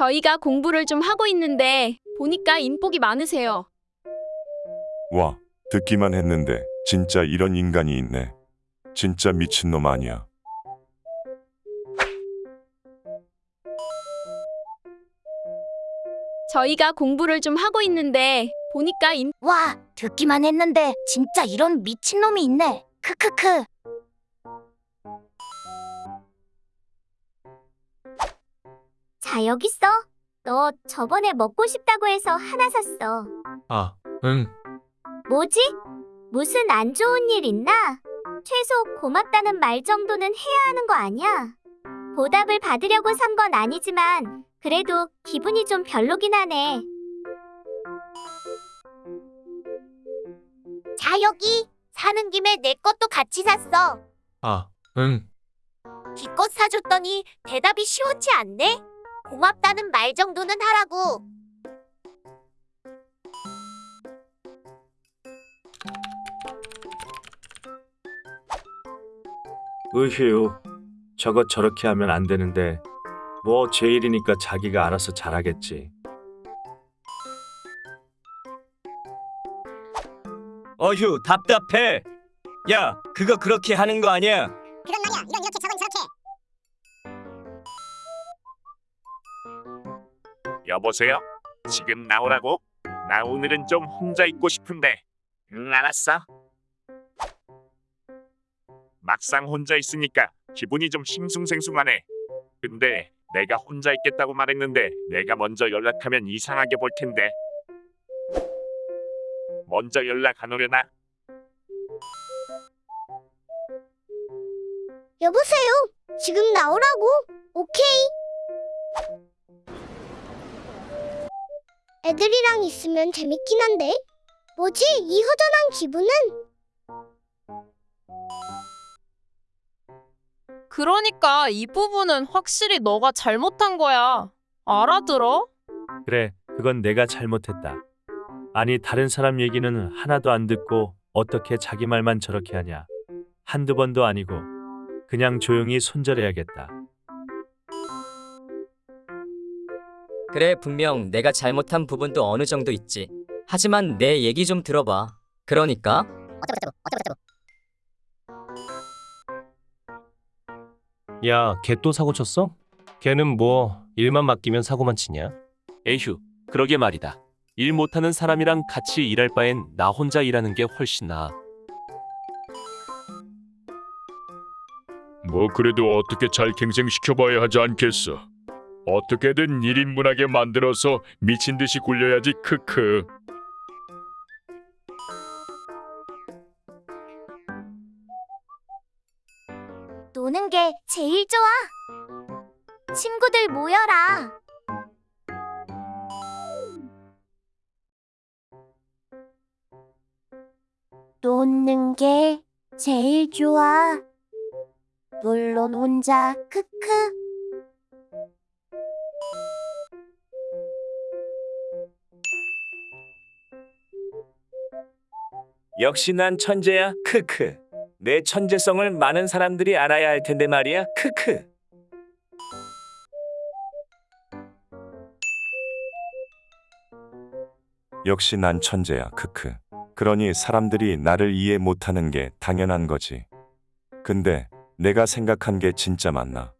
저희가 공부를 좀 하고 있는데 보니까 인복이 많으세요. 와, 듣기만 했는데 진짜 이런 인간이 있네. 진짜 미친놈 아니야. 저희가 공부를 좀 하고 있는데 보니까 인 와, 듣기만 했는데 진짜 이런 미친놈이 있네. 크크크. 자, 여기 있어. 너 저번에 먹고 싶다고 해서 하나 샀어. 아, 응. 뭐지? 무슨 안 좋은 일 있나? 최소 고맙다는 말 정도는 해야 하는 거 아니야? 보답을 받으려고 산 건 아니지만 그래도 기분이 좀 별로긴 하네. 자, 여기. 사는 김에 내 것도 같이 샀어. 아, 응. 기껏 사줬더니 대답이 시원치 않네? 고맙다는 말 정도는 하라고. 으휴, 저거 저렇게 하면 안 되는데 뭐 제 일이니까 자기가 알아서 잘하겠지. 어휴 답답해. 야 그거 그렇게 하는 거 아니야. 여보세요? 지금 나오라고? 나 오늘은 좀 혼자 있고 싶은데. 응, 알았어. 막상 혼자 있으니까 기분이 좀 싱숭생숭하네. 근데 내가 혼자 있겠다고 말했는데 내가 먼저 연락하면 이상하게 볼 텐데. 먼저 연락 안 오려나? 여보세요. 지금 나오라고. 오케이. 애들이랑 있으면 재밌긴 한데. 뭐지? 이 허전한 기분은? 그러니까 이 부분은 확실히 너가 잘못한 거야. 알아들어? 그래, 그건 내가 잘못했다. 아니, 다른 사람 얘기는 하나도 안 듣고 어떻게 자기 말만 저렇게 하냐. 한두 번도 아니고 그냥 조용히 손절해야겠다. 그래, 분명 내가 잘못한 부분도 어느 정도 있지. 하지만 내 얘기 좀 들어봐. 그러니까 야, 걔 또 사고 쳤어? 걔는 뭐 일만 맡기면 사고만 치냐? 에휴, 그러게 말이다. 일 못하는 사람이랑 같이 일할 바엔 나 혼자 일하는 게 훨씬 나아. 뭐 그래도 어떻게 잘 갱생시켜봐야 하지 않겠어. 어떻게든 1인분하게 만들어서 미친 듯이 굴려야지 크크. 노는 게 제일 좋아. 친구들 모여라. 노는 게 제일 좋아. 물론 혼자 크크. 역시 난 천재야. 크크. 내 천재성을 많은 사람들이 알아야 할 텐데 말이야. 크크. 역시 난 천재야. 크크. 그러니 사람들이 나를 이해 못하는 게 당연한 거지. 근데 내가 생각한 게 진짜 맞나?